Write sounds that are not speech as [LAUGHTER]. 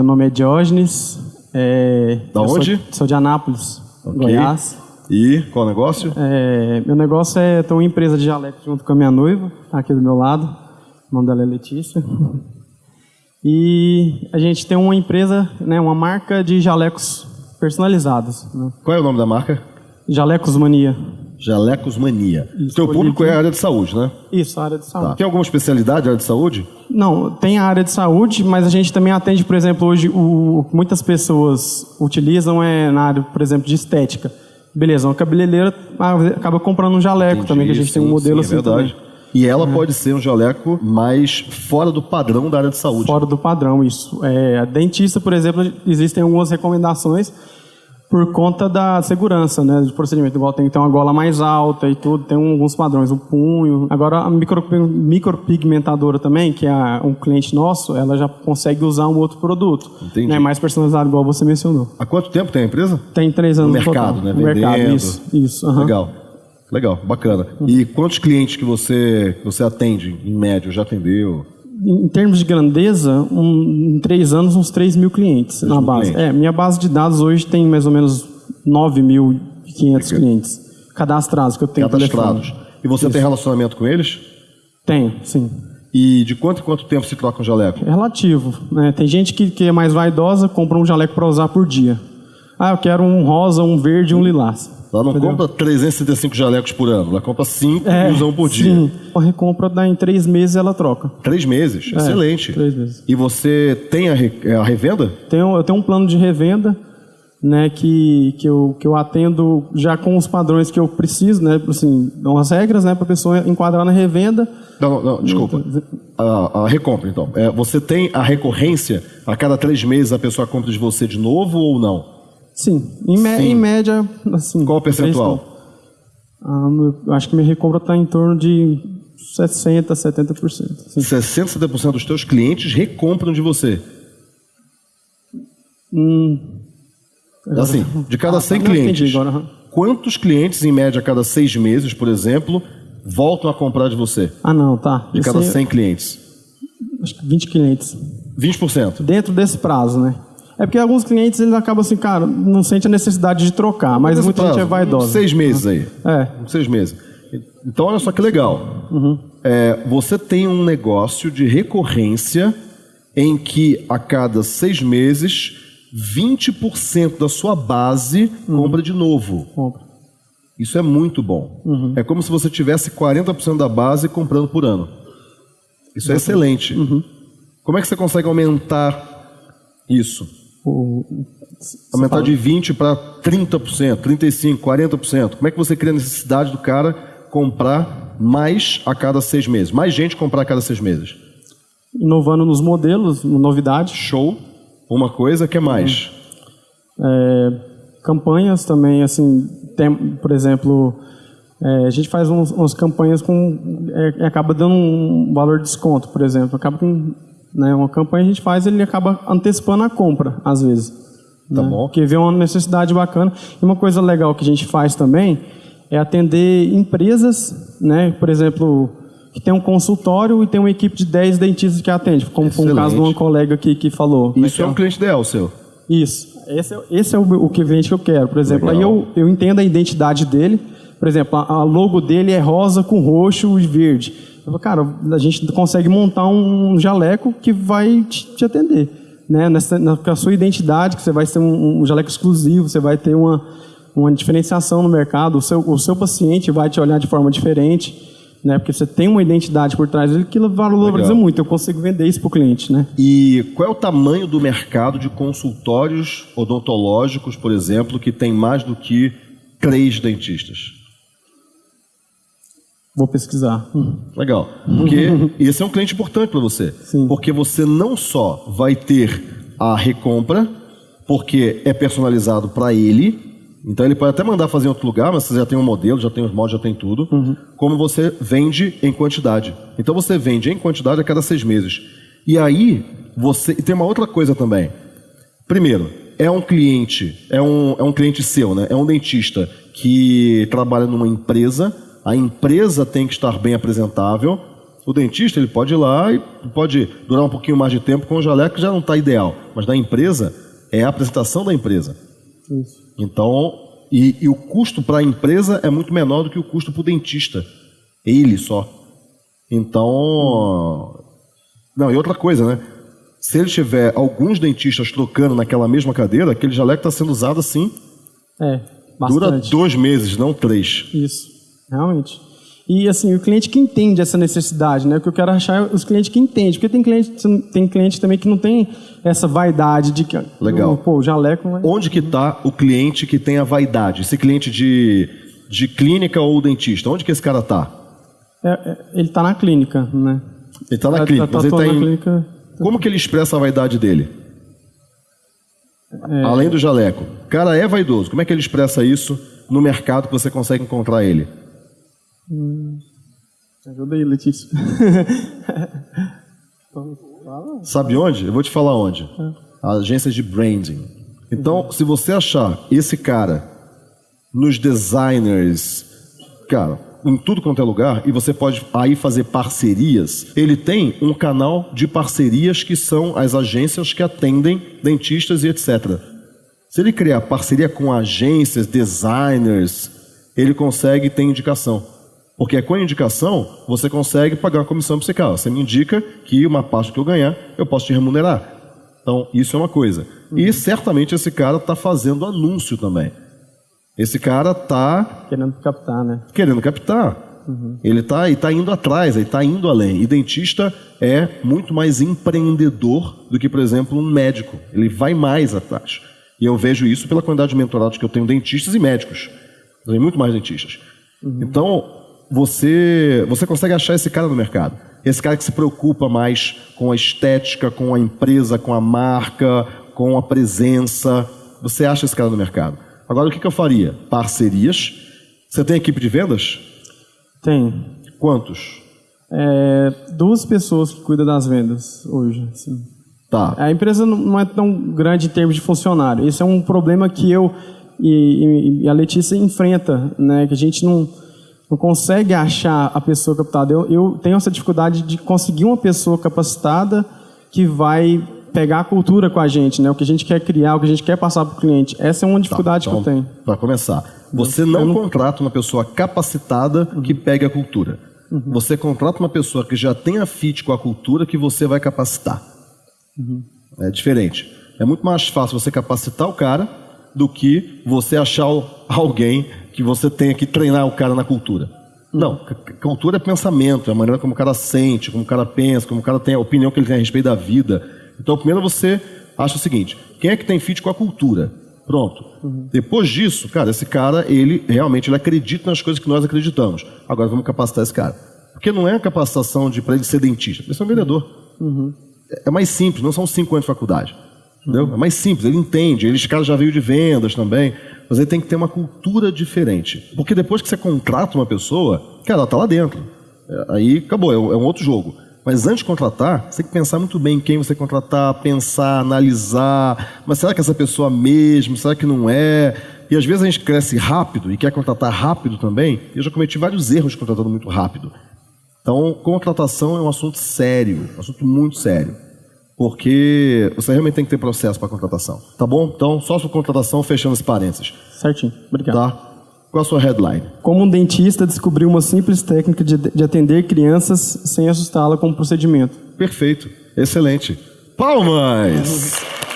Meu nome é Diógenes. É, Da eu sou- onde? Sou, de Anápolis, Ok. Goiás. E qual o negócio? É, meu negócio é ter uma empresa de jaleco junto com a minha noiva, tá aqui do meu lado. O nome dela é Letícia. E a gente tem uma empresa, né, uma marca de jalecos personalizados. né? Qual é o nome da marca? Jalecos Mania. Jalecos Mania. Isso, Teu escolhi público é a área de saúde, né? Isso, a área de saúde. Tá. Tem alguma especialidade na área de saúde? Não, tem a área de saúde, mas a gente também atende, por exemplo, hoje o, muitas pessoas utilizam é na área, por exemplo, de estética. Beleza, uma cabeleireira acaba comprando um jaleco também, que a gente tem um Sim, modelo sim, é assim verdade. também. E ela pode ser um jaleco mais fora do padrão da área de saúde. Fora do padrão, isso. É, a dentista, por exemplo, existem algumas recomendações por conta da segurança, né, de procedimento. Igual tem que ter uma gola mais alta e tudo, tem um, alguns padrões, o punho. Agora, a micro, micropigmentadora também, que é a- um cliente nosso, ela já consegue usar um outro produto. Entendi. Né, mais personalizado, igual você mencionou. Há quanto tempo tem a empresa? Tem três anos No mercado, total. né? No mercado, Vendendo. isso. isso aham. Legal. Legal, bacana. E quantos clientes que você, que você atende, em média, já atendeu? Em termos de grandeza, um- em três anos, uns 3 mil clientes na base. clientes. É, minha base de dados hoje tem mais ou menos 9.500 clientes cadastrados que eu tenho Cadastrados. telefone. E você tem relacionamento com eles? Tenho, sim. E de quanto em quanto tempo se troca um jaleco? É relativo. Né? Tem gente que, que é mais vaidosa, compra um jaleco para usar por dia. Ah, eu quero um rosa, um verde e um lilás. Ela não Entendeu? compra 365 jalecos por ano, ela compra 5 É, e usa um por dia. Sim. A recompra dá em três meses ela troca. Três meses, excelente. É, três meses. E você tem a, re- é a revenda? Tenho, eu tenho um plano de revenda, né, que, que, eu, que eu atendo já com os padrões que eu preciso, né, assim, dão as regras, né, para a pessoa enquadrar na revenda. Não, não, desculpa. A, a recompra, então. É, você tem a recorrência? A cada três meses a pessoa compra de você de novo ou não? Sim, em, me- Sim. em média, assim. Qual o percentual? Ah, eu acho que minha recompra está em torno de 60%, 70%. Assim. 60, 70% dos teus clientes recompram de você. Assim, de cada 100 Ah, clientes, agora, quantos clientes, em média, a cada seis meses, por exemplo, voltam a comprar de você? Ah, não, tá. De cada Esse aí, 100 clientes. Acho que 20 clientes. 20%. Dentro desse prazo, né? É porque alguns clientes eles acabam assim, cara, não sente a necessidade de trocar, mas Nesse muita gente é prazo, vaidosa. Seis meses aí. É. Seis meses. Então, olha só que legal. Uhum. É, você tem um negócio de recorrência em que a cada seis meses, 20% da sua base Uhum. compra de novo. Compra. Isso é muito bom. Uhum. É como se você tivesse 40% da base comprando por ano. Isso é excelente. Uhum. Como é que você consegue aumentar isso? O- Aumentar de 20% para 30%, 35%, 40%. Como é que você cria a necessidade do cara comprar mais a cada seis meses? Mais gente comprar a cada seis meses. Inovando nos modelos, novidades. Show. Uma coisa que é mais. É, campanhas também, assim, tem, por exemplo, é, a gente faz uns, umas campanhas com. É, acaba dando um valor de desconto, por exemplo. Acaba com. Né, uma campanha a gente faz, ele acaba antecipando a compra, às vezes. Tá né? bom. Porque vê uma necessidade bacana. E uma coisa legal que a gente faz também é atender empresas, né, por exemplo, que tem um consultório e tem uma equipe de 10 dentistas que atende, como foi o caso de uma Excelente. colega aqui que falou. né, Isso que é um cliente ideal seu. isso. Esse é, esse é o, o cliente que eu quero, por exemplo. Legal. Aí eu, eu entendo a identidade dele. Por exemplo, a, logo dele é rosa com roxo e verde. Eu falo, cara, a gente consegue montar um jaleco que vai te, te atender. Né? Nessa, na, com a sua identidade, que você vai ter um, um jaleco exclusivo, você vai ter uma, uma diferenciação no mercado, o seu, o seu paciente vai te olhar de forma diferente. Né? Porque você tem uma identidade por trás dele que valoriza Legal. muito. Eu consigo vender isso para o cliente. Né? E qual é o tamanho do mercado de consultórios odontológicos, por exemplo, que tem mais do que três dentistas? Vou pesquisar. Hum. Legal. Porque [LAUGHS] esse é um cliente importante para você. Sim. Porque você não só vai ter a recompra, porque é personalizado para ele. Então ele pode até mandar fazer em outro lugar, mas você já tem um modelo, já tem os moldes, já tem tudo. Como você vende em quantidade. Então você vende em quantidade a cada seis meses. E aí você. E tem uma outra coisa também. Primeiro, é um cliente, é um, é um cliente seu, né? É um dentista que trabalha numa empresa, a empresa tem que estar bem apresentável, O dentista ele pode ir lá e pode durar um pouquinho mais de tempo com o jaleco, que já não está ideal. Mas da empresa é a apresentação da empresa. Isso. Então, e, e o custo para a empresa é muito menor do que o custo para o dentista. Ele só. Então. Não, e outra coisa, né? Se ele tiver alguns dentistas trocando naquela mesma cadeira, aquele jaleco está sendo usado assim. É, Dura bastante. dois meses, não três. Isso, realmente. E assim, o cliente que entende essa necessidade, né? O que eu quero achar é os clientes que entendem. Porque tem cliente, tem cliente também que não tem essa vaidade de que. Legal. Pô, o jaleco. vai- Onde que está o cliente que tem a vaidade? Esse cliente de, de clínica ou dentista? Onde que esse cara está? É, é, ele está na clínica, né? Ele está na Tá- clínica, tá mas ele está atuando em... na clínica. Como que ele expressa a vaidade dele? É. Além do jaleco. O cara é vaidoso. Como é que ele expressa isso no mercado que você consegue encontrar ele? Ajuda aí, Letícia. [LAUGHS] Sabe onde? Eu vou te falar onde. Agências de branding. Então, se você achar esse cara nos designers, cara, em tudo quanto é lugar, e você pode aí fazer parcerias, ele tem um canal de parcerias que são as agências que atendem dentistas e etc. Se ele criar parceria com agências, designers, ele consegue ter indicação. Porque com a indicação, você consegue pagar uma comissão para você. Cara, você me indica que uma parte que eu ganhar, eu posso te remunerar. Então, isso é uma coisa. E certamente esse cara está fazendo anúncio também. Esse cara está Querendo captar, né? querendo captar. Ele está tá indo atrás, ele está indo além. E dentista é muito mais empreendedor do que, por exemplo, um médico. Ele vai mais atrás. E eu vejo isso pela quantidade de mentorados que eu tenho dentistas e médicos. Eu tenho muito mais dentistas. Então, você, você consegue achar esse cara no mercado. Esse cara que se preocupa mais com a estética, com a empresa, com a marca, com a presença. Você acha esse cara no mercado. Agora, o que, que eu faria? Parcerias. Você tem equipe de vendas? Tem. Quantos? É, duas pessoas que cuidam das vendas hoje. assim. Tá. A empresa não- é tão grande em termos de funcionário. Esse é um problema que eu e, e- e a Letícia enfrenta, né? Que a gente não, não consegue achar a pessoa capacitada. Eu, eu tenho essa dificuldade de conseguir uma pessoa capacitada que vai pegar a cultura com a gente, né? O que a gente quer criar, o que a gente quer passar para o cliente. Essa é uma dificuldade que eu tenho. Para começar, você não, contrata uma pessoa capacitada que pegue a cultura. Você contrata uma pessoa que já tenha fit com a cultura que você vai capacitar. É diferente. É muito mais fácil você capacitar o cara do que você achar alguém que você tenha que treinar o cara na cultura. Não, cultura é pensamento, é a maneira como o cara sente, como o cara pensa, como o cara tem a opinião que ele tem a respeito da vida. Então, primeiro você acha o seguinte: quem é que tem fit com a cultura? Pronto. Depois disso, cara, esse cara, ele realmente ele acredita nas coisas que nós acreditamos. Agora vamos capacitar esse cara. Porque não é a capacitação de para ele ser dentista, ele é um vendedor. É- É mais simples, não são cinco anos de faculdade. Entendeu? É mais simples, ele entende, ele, esse cara já veio de vendas também, mas ele tem que ter uma cultura diferente. Porque depois que você contrata uma pessoa, cara, ela tá lá dentro. É, Aí acabou, é um é um outro jogo. Mas antes de contratar, você tem que pensar muito bem em quem você contratar, pensar, analisar. Mas será que essa pessoa mesmo? Será que não é? E às vezes a gente cresce rápido e quer contratar rápido também. Eu já cometi vários erros contratando muito rápido. Então, contratação é um assunto sério, um assunto muito sério. Porque você realmente tem que ter processo para contratação. Tá bom? Então, só sua contratação, fechando esse parênteses. Certinho. Obrigado. Tá? Qual a sua headline? Como um dentista descobriu uma simples técnica de, de atender crianças sem assustá-la com o procedimento. Perfeito. Excelente. Palmas!